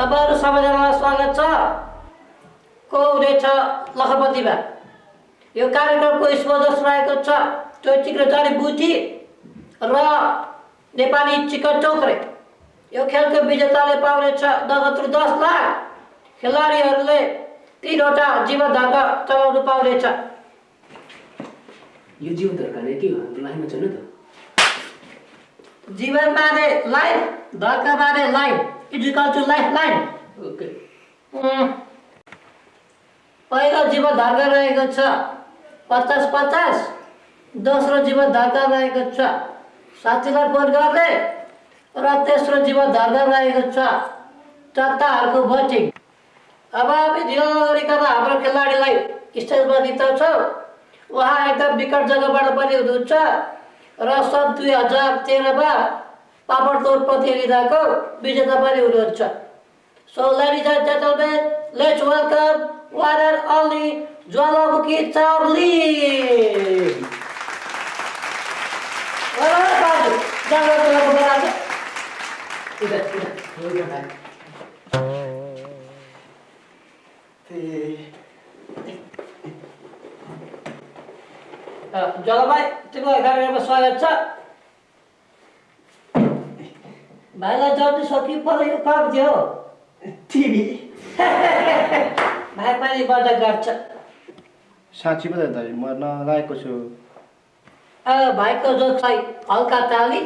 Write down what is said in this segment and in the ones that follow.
तपाईँहरू सबैजनालाई स्वागत छ। को हुनेछ लखपतिमा। यो कार्यक्रमको स्पोजर्स रहेको छ चैतिक र जडीबुटी र नेपाली चिकन चौक्रे यो खेलको विजेताले पाउनेछ नगद रु दस लाख। खेलाडीहरूले तिनवटा जीवन धर्म चलाउनु पाउनेछ। यो जीवन धर्काले के हो? लाइनमा छैन त? जीवन बारे लाइन धर्का बारे लाइन। इजिकल टु लाइफ लाइन ओके पहिलो जीवन धर्का रहेको छ। पचास पचास। दोस्रो जीवन धर्का रहेको छ। साथीलाई फोन गर्ने र तेस्रो जीवन धर्का रहेको छ। चट्टाहरूको भोटिङ अब हामी ढिलो नगरिकन हाम्रो खेलाडीलाई स्टेजमा निम्ताउँछौँ उहाँ एकदम विकट जग्गाबाट पनि हुनुहुन्छ र सन् दुई हजार तेह्रमा पापडतोड प्रतियोगिताको विजेता पनि हुनुहुन्छ so ladies and gentlemen let's welcome one and only Jwalamukhi Charlie जलभाइ तिमीलाई कार्यक्रममा स्वागत छ भाइलाई जल्दी सकि पऱ्यो काम थियो टिभी भाइ पनि मजा गर्छ साँच्ची पो दाजु म नलागेको छु भाइको जोक्सलाई हल्का ताली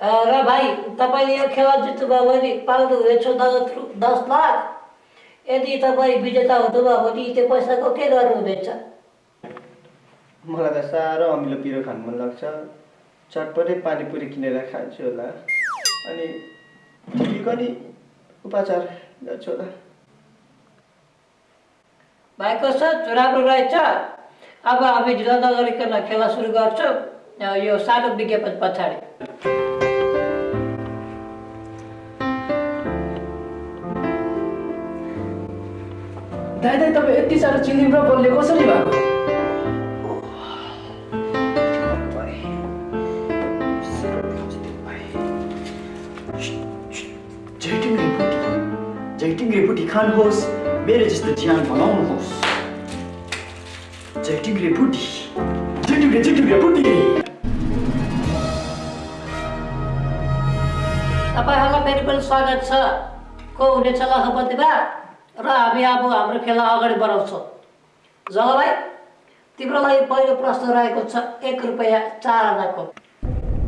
र भाइ तपाईँले यो खेल जित्नुभयो भने पाउनुहुनेछ नगद रु दस लाख यदि तपाईँ विजेता हुनुभयो भने त्यो पैसाको के गर्नुहुनेछ मलाई त साह्रो अमिलो पिरो खानु मन लाग्छ चटपटै पानीपुरी किनेर खान्छु होला। अनि टिभीको नि उपचार गर्छु होला। भाइको सोच राम्रो रहेछ? अब हामी ढिलो नगरिकन खेला सुरु गर्छौँ। यो सानो विज्ञापन पछाडि। दाइ दाइ तपाईँ यति साह्रो चिलिम र बलले कसरी भएको? रेपुटी झैटिङ रेपुटी खानुहोस् मेरो जस्तो ज्यान बनाउनुहोस् झैटिङ रेपुटी झैटिङ रे झैटिङ रेपुटी तपाईँहरूलाई फेरि पनि स्वागत छ। को हुनेछ लखपतिमा र हामी अब हाम्रो खेला अगाडि बढाउँछौँ जलभाइ तिम्रो लागि पहिलो प्रश्न रहेको छ एक रुपियाँ चार आनाको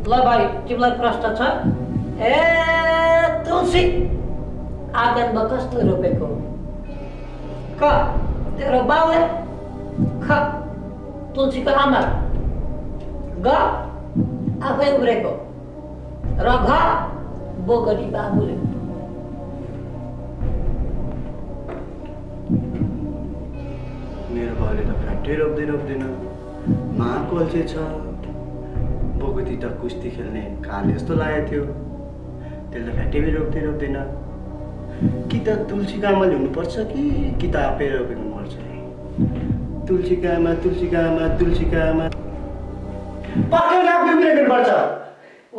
ल भाइ तिमीलाई प्रश्न छ। ए तुलसी। आँगनमा कस्तो रोपेको क तेरो बाउले ख तुलसीको आमा ग आफै उब्रेको र घ बोगरी बाबुले मेरो बाउले त फ्याक्ट्री रोप्दै रोप्दैन माको अल्छे छ बोगती त कुस्ती खेल्ने काले जस्तो लागेको थियो त्यसले फ्याक्ट्री पनि रोप्दै रोप्दैन कि त तुलसीको आमाले हुनुपर्छ कि कि त आफै तुलसीको आमा तुलसीको आमा पक्कै आफै पर्छ।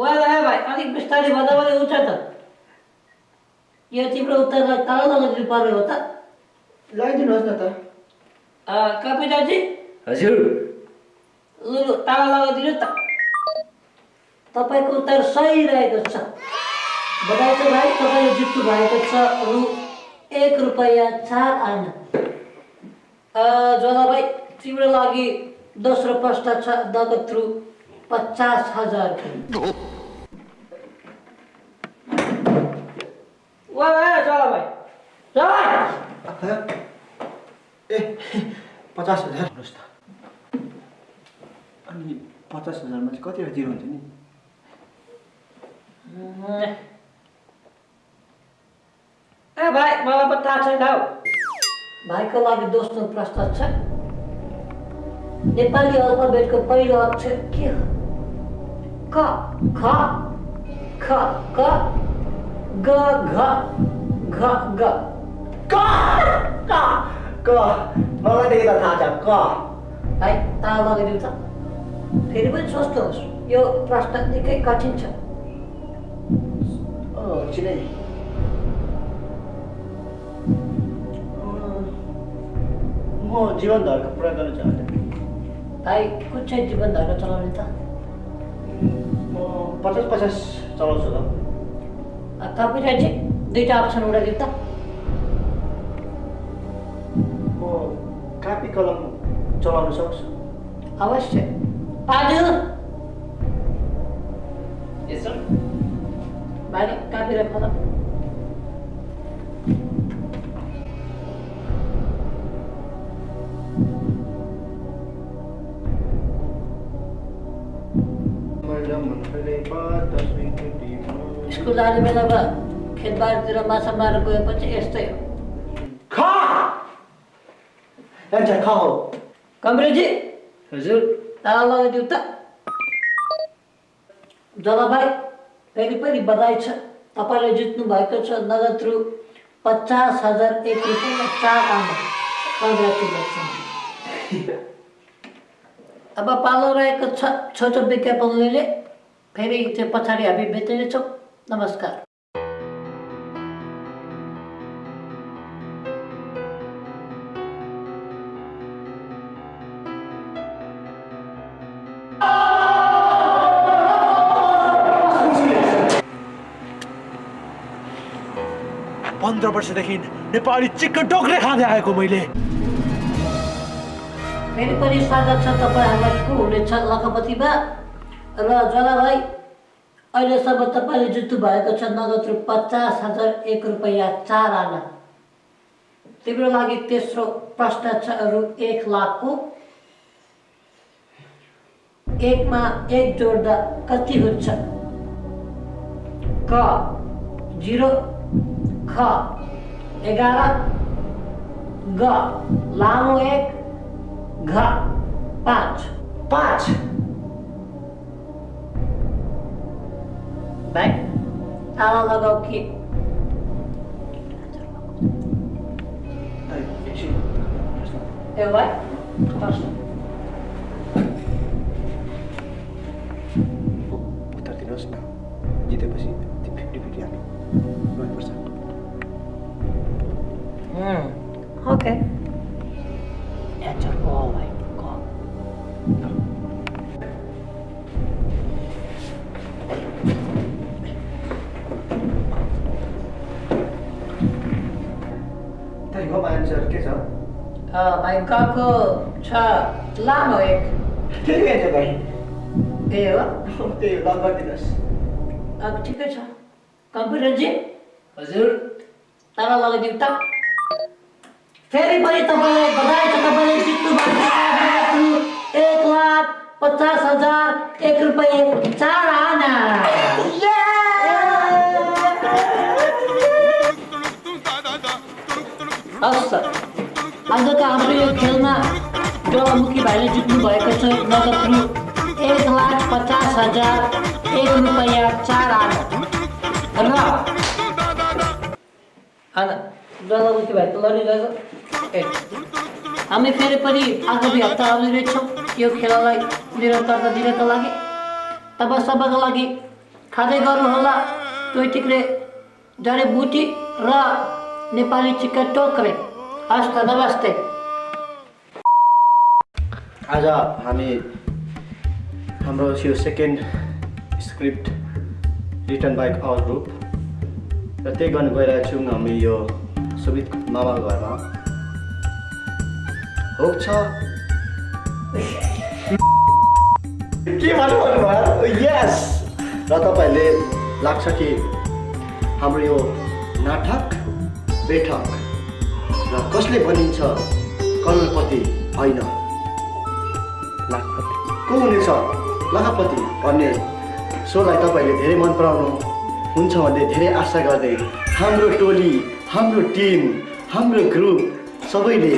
वा वा भाइ अलिक बिस्तारै भन्दा पनि हुन्छ त। यो तिम्रो उत्तरलाई ताला लगाइदिनु पर्ने हो त। लगाइदिनुहोस् न त। कपिताजी? हजुर। लु ताला लगाइदिनु त। तपाईँको उत्तर सही रहेको छ। छ भाइ तपाईँले जित्नु भएको छ रु एक रुपियाँ चार आना जोला भाइ तिम्रो लागि दोस्रो प्रश्न छ नगद रु पचास हजार वा भाइ। ए पचास हजार। भन्नुहोस् त। अनि पचास हजारमा चाहिँ कतिवटा जिरो हुन्छ नि ए भाइ मलाई पनि थाहा छैन हौ भाइको लागि दोस्रो प्रश्न छ नेपाली अल्फाबेटको पहिलो अक्षर के हो क ख ख क ग घ घ ग क क क मलाई त यता थाहा छ क भाइ ताल लगाइदिउँ त फेरि पनि सोच्नुहोस् यो प्रश्न निकै कठिन छ म जीवन धर्को पुरा गर्न चाहन्छु। भाइ कुन चाहिँ जीवन धर्म चलाउने त? म पचास पचास चलाउँछु त। कपिराइट दुईवटा अप्सन उडाइदियो त। म कापी कलम चलाउन सक्छु। अवश्य। पाजु यसो भाइ कापी र कलम। स्कुल जाने बेलामा खेतबारीतिर माछा मारेर गएपछि यस्तै हो खा कमरेजी हजुर ताला लगाइदिउ त जलभाइ फेरि पनि बधाई छ तपाईँले जित्नु भएको छ नगद रु पचास हजार एक रुपियाँ चार आना कङ्ग्रेचुलेसन अब पालो रहेको छ छोटो विज्ञापनले फेरि त्यो पछाडि हामी भेट्नेछौँ नमस्कार पन्ध्र वर्षदेखि नेपाली चिकन टोक्रे खाँदै आएको मैले फेरि पनि स्वागत छ तपाईँहरूलाई को हुनेछ लखपतिमा र जलाभाइ अहिलेसम्म तपाईँले जित्नु भएको छ नगद रु पचास हजार एक रुपियाँ चार आना तिम्रो लागि तेस्रो प्रश्न छ रु एक लाखको एकमा एक जोड्दा कति हुन्छ क जिरो ख एघार ग लामो एक घ पाँच पाँच भाइ ताला लगाऊ कि आई, एकछिन। ए भाइ प्रश्न उत्तर दिनुहोस् न जितेपछि त्यो फिफ्टी फिफ्टी हामी गर्नुपर्छ गको छ लामो एक त्यही एन्सर भाइ ए हो त्यही हो ल गरिदिनुहोस् अब ठिकै छ कम्प्युटरजी हजुर। ताला लगाइदिउँ त फेरि पनि तपाईँलाई बधाई छ तपाईँले जित्नु भएको छ एक लाख पचास हजार एक रुपियाँ चार आजको हाम्रो यो खेलमा ज्वालामुखी भाइले जित्नु भएको छ। नगद रु एक लाख पचास हजार एक रुपियाँ चार आना र ज्वालामुखी भाइ त लडिरहेको हामी फेरि पनि आगामी हप्ता आउने रहेछौँ यो खेललाई निरन्तरता दिनको लागि तपाईँ सबैको लागि खाँदै गर्नुहोला। टोय टिक्रे जडीबुटी र नेपाली चिकन टोक्रे। हस् त नमस्ते। आज हामी हाम्रो यो second script return by our group र त्यही गर्न गइरहेको छौँ हामी यो सुबित मामाको घरमा। हो छ। के भन्नु भन्नुभयो? यस र तपाईँहरूले लाग्छ कि हाम्रो यो नाटक बैठक र कसले भनिन्छ करोडपति होइन। को हुनेछ? लाखपति भन्ने सोलाई तपाईँले धेरै मन पराउनु हुन्छ भन्ने धेरै आशा गर्दै हाम्रो टोली हाम्रो टिम हाम्रो ग्रुप सबैले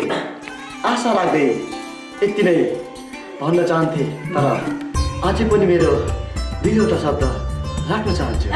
आशा राख्दै यति नै भन्न चाहन्थे। तर अझै पनि मेरो दुईवटा शब्द राख्न चाहन्छु।